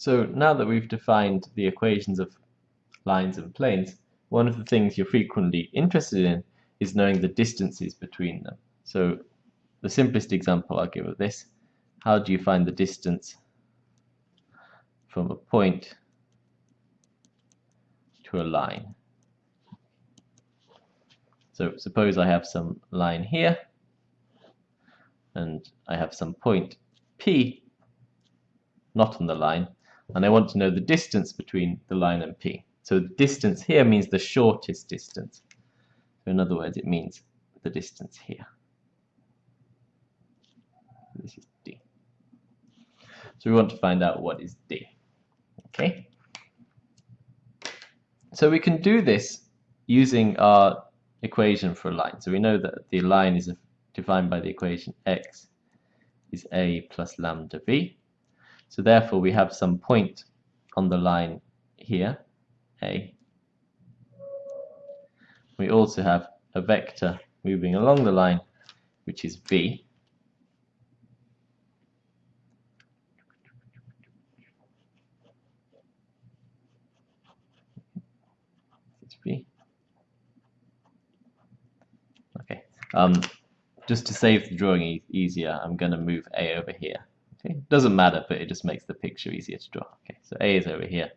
So now that we've defined the equations of lines and planes, one of the things you're frequently interested in is knowing the distances between them. So the simplest example I'll give of this, how do you find the distance from a point to a line? So suppose I have some line here, and I have some point P not on the line, and I want to know the distance between the line and P. So the distance here means the shortest distance. So in other words, it means the distance here. This is D. So we want to find out what is D. Okay. So we can do this using our equation for a line. So we know that the line is defined by the equation x is a plus lambda v. So therefore we have some point on the line here, A. We also have a vector moving along the line, which is. It's V. Okay. Um, just to save the drawing e easier, I'm going to move A over here. Okay, doesn't matter, but it just makes the picture easier to draw. Okay, so A is over here,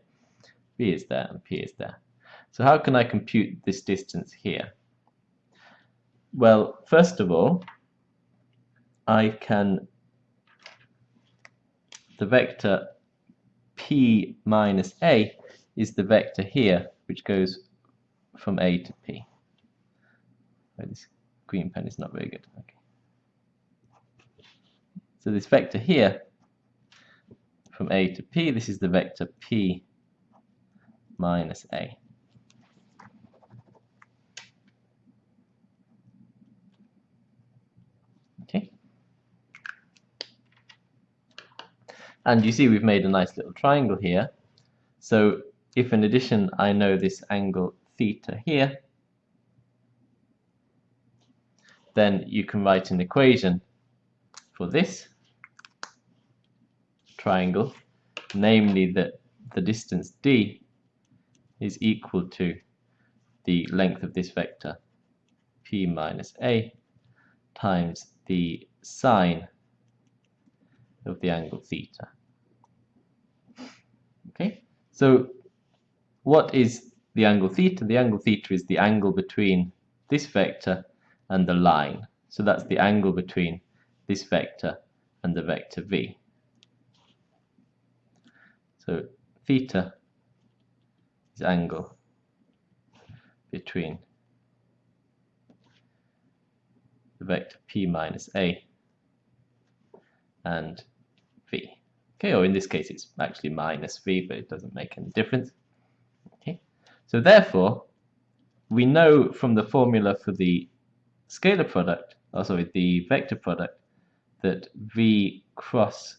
B is there, and P is there. So how can I compute this distance here? Well, first of all, I can, the vector P minus A is the vector here, which goes from A to P. This green pen is not very good. Okay. So this vector here, from A to P, this is the vector P minus A. Okay. And you see we've made a nice little triangle here. So if in addition I know this angle theta here, then you can write an equation for this triangle, namely that the distance d is equal to the length of this vector p minus a times the sine of the angle theta. Okay, so what is the angle theta? The angle theta is the angle between this vector and the line. So that's the angle between this vector and the vector v. So theta is angle between the vector p minus a and v. Okay, or in this case it's actually minus v, but it doesn't make any difference. Okay, so therefore we know from the formula for the scalar product, or sorry, the vector product, that v cross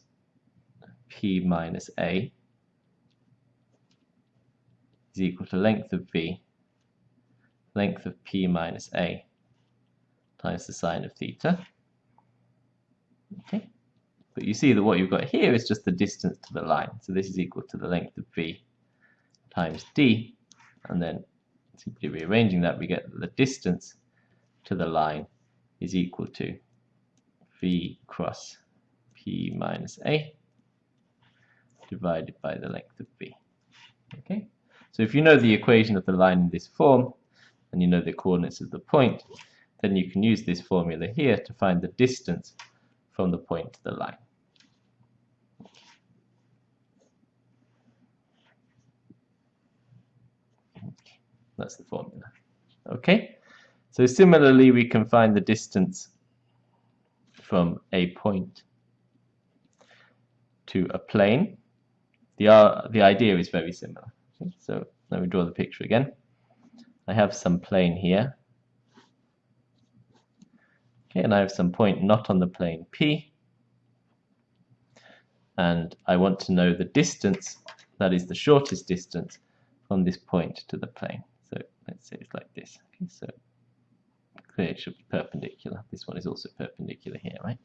p minus a is equal to length of v, length of p minus a times the sine of theta. Okay, but you see that what you've got here is just the distance to the line. So this is equal to the length of v times d, and then simply rearranging that, we get that the distance to the line is equal to v cross p minus a divided by the length of v. Okay. So if you know the equation of the line in this form, and you know the coordinates of the point, then you can use this formula here to find the distance from the point to the line. That's the formula. Okay, so similarly we can find the distance from a point to a plane. The, uh, the idea is very similar. So let me draw the picture again. I have some plane here. Okay, and I have some point not on the plane P. And I want to know the distance, that is the shortest distance, from this point to the plane. So let's say it's like this. Okay, so clearly it should be perpendicular. This one is also perpendicular here, right?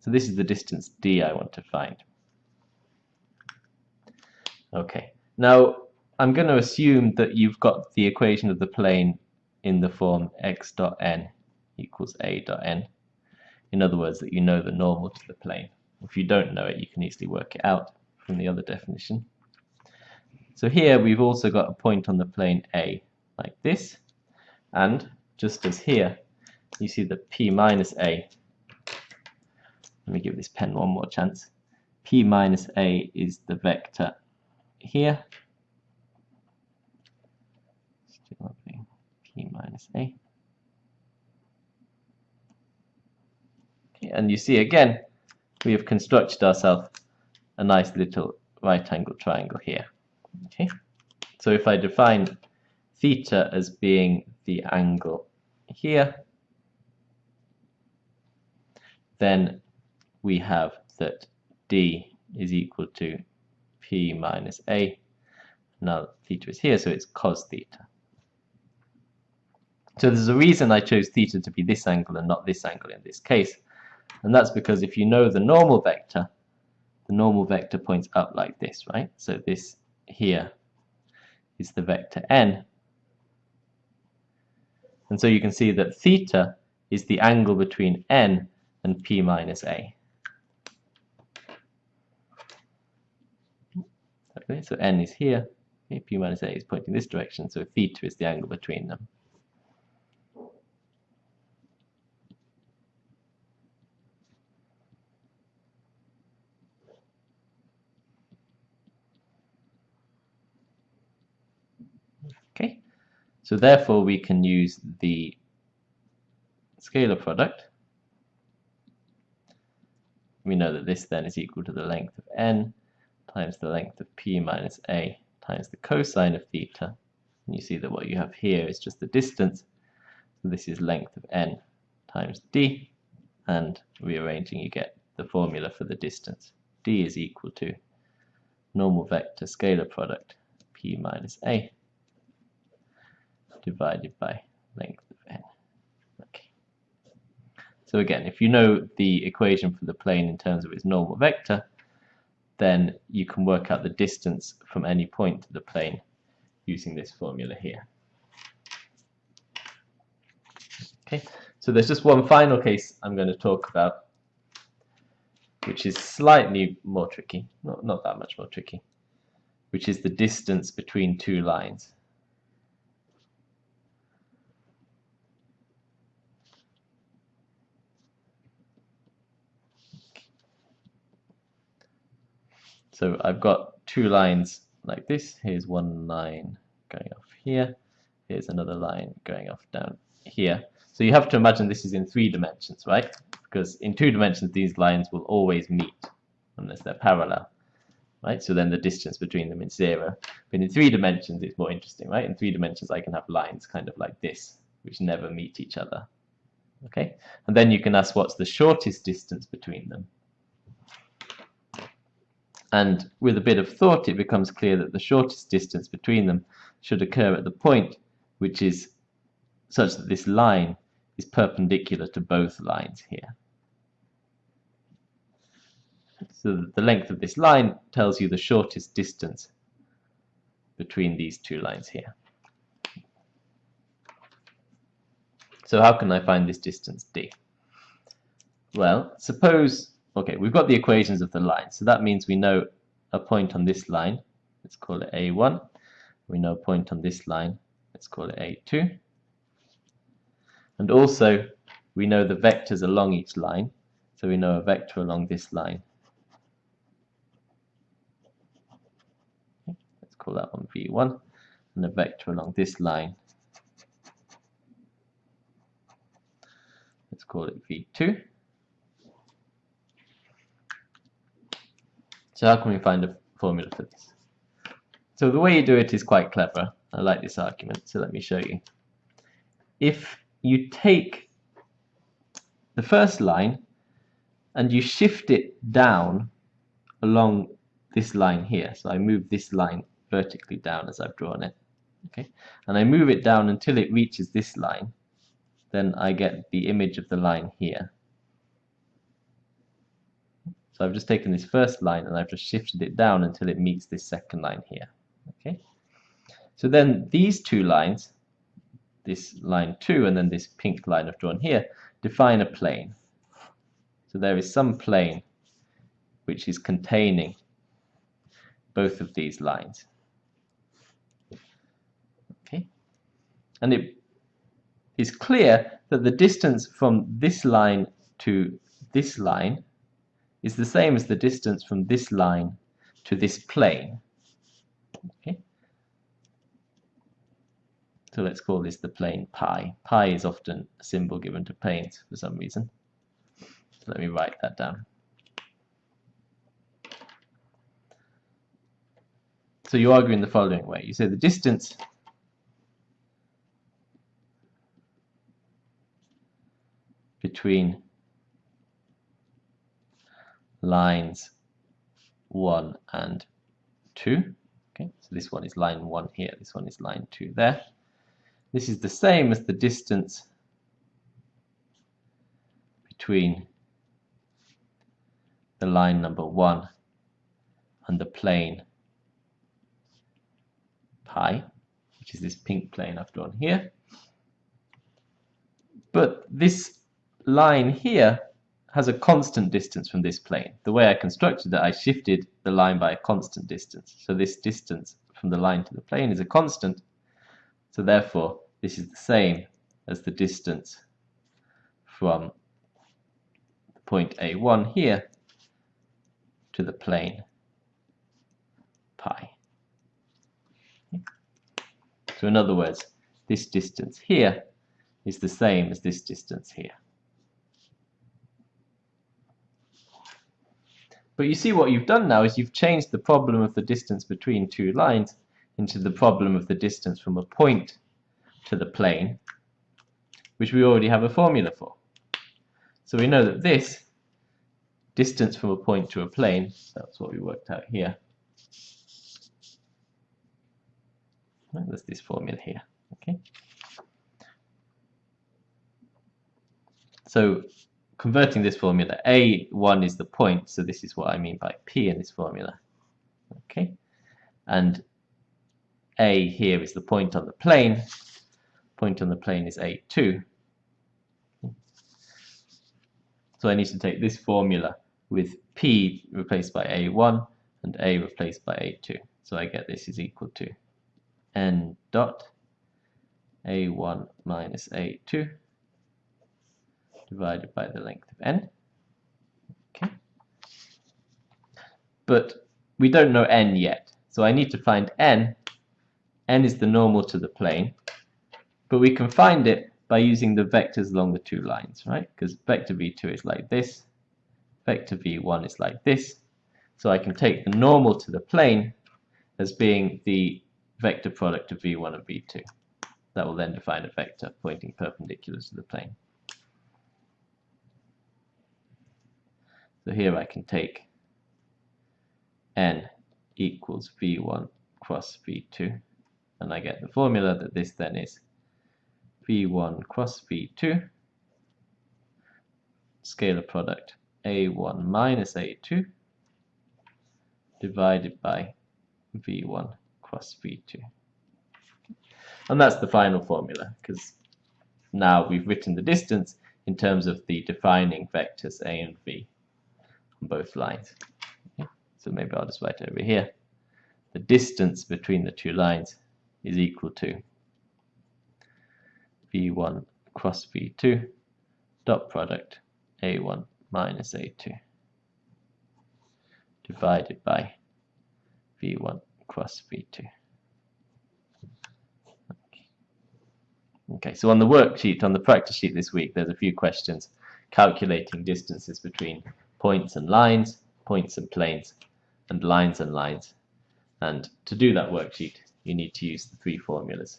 So this is the distance d I want to find. Okay, now I'm going to assume that you've got the equation of the plane in the form x dot n equals a dot n. In other words, that you know the normal to the plane. If you don't know it, you can easily work it out from the other definition. So here we've also got a point on the plane A like this, and just as here, you see that P minus A, let me give this pen one more chance, P minus A is the vector here, Still opening P minus A. Okay, and you see again, we have constructed ourselves a nice little right angle triangle here. Okay, so if I define theta as being the angle here, then we have that D is equal to P minus A. Now theta is here, so it's cos theta. So there's a reason I chose theta to be this angle and not this angle in this case. And that's because if you know the normal vector, the normal vector points up like this, right? So this here is the vector n. And so you can see that theta is the angle between n and p minus a. So n is here, okay, p minus a is pointing this direction, so theta is the angle between them. Okay, so therefore we can use the scalar product. We know that this then is equal to the length of n times the length of p minus a times the cosine of theta. And you see that what you have here is just the distance. So this is length of n times d. And rearranging you get the formula for the distance. d is equal to normal vector scalar product p minus a divided by length of n. Okay. So again, if you know the equation for the plane in terms of its normal vector, then you can work out the distance from any point to the plane using this formula here. Okay, so there's just one final case I'm going to talk about, which is slightly more tricky, not, not that much more tricky, which is the distance between two lines. So I've got two lines like this. Here's one line going off here. Here's another line going off down here. So you have to imagine this is in three dimensions, right? Because in two dimensions, these lines will always meet unless they're parallel, right? So then the distance between them is zero. But in three dimensions, it's more interesting, right? In three dimensions, I can have lines kind of like this, which never meet each other, okay? And then you can ask what's the shortest distance between them. And with a bit of thought, it becomes clear that the shortest distance between them should occur at the point which is such that this line is perpendicular to both lines here. So the length of this line tells you the shortest distance between these two lines here. So how can I find this distance d? Well, suppose Okay, we've got the equations of the line, so that means we know a point on this line, let's call it A1. We know a point on this line, let's call it A2. And also, we know the vectors along each line, so we know a vector along this line. let's call that one V1, and a vector along this line. Let's call it V2. So how can we find a formula for this? So the way you do it is quite clever. I like this argument, so let me show you. If you take the first line and you shift it down along this line here, so I move this line vertically down as I've drawn it, okay, and I move it down until it reaches this line, then I get the image of the line here. So I've just taken this first line and I've just shifted it down until it meets this second line here. Okay. So then these two lines, this line 2 and then this pink line I've drawn here, define a plane. So there is some plane which is containing both of these lines. Okay. And it is clear that the distance from this line to this line is the same as the distance from this line to this plane. Okay. So let's call this the plane pi. Pi is often a symbol given to planes for some reason. So let me write that down. So you argue in the following way. You say the distance between lines 1 and 2. Okay, so this one is line 1 here, this one is line 2 there. This is the same as the distance between the line number 1 and the plane pi, which is this pink plane I've drawn here. But this line here has a constant distance from this plane. The way I constructed it, I shifted the line by a constant distance. So this distance from the line to the plane is a constant. So therefore, this is the same as the distance from point A1 here to the plane pi. So in other words, this distance here is the same as this distance here. But you see what you've done now is you've changed the problem of the distance between two lines into the problem of the distance from a point to the plane, which we already have a formula for. So we know that this distance from a point to a plane, that's what we worked out here, that's this formula here. Okay. So converting this formula, A1 is the point, so this is what I mean by P in this formula. Okay, and A here is the point on the plane. Point on the plane is A2. So I need to take this formula with P replaced by A1 and A replaced by A2. So I get this is equal to N dot A1 minus A2 divided by the length of n. Okay. But we don't know n yet, so I need to find n. n is the normal to the plane, but we can find it by using the vectors along the two lines, right? Because vector v2 is like this, vector v1 is like this, so I can take the normal to the plane as being the vector product of v1 and v2. That will then define a vector pointing perpendicular to the plane. So here I can take n equals v1 cross v2 and I get the formula that this then is v1 cross v2 scalar product a1 minus a2 divided by v1 cross v2 and that's the final formula because now we've written the distance in terms of the defining vectors a and v on both lines. Okay. So maybe I'll just write over here. The distance between the two lines is equal to v1 cross v2 dot product a1 minus a2 divided by v1 cross v2. Okay, so on the worksheet, on the practice sheet this week, there's a few questions calculating distances between points and lines, points and planes, and lines and lines. And to do that worksheet, you need to use the three formulas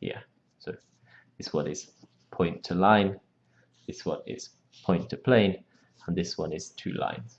here. So this one is point to line, this one is point to plane, and this one is two lines.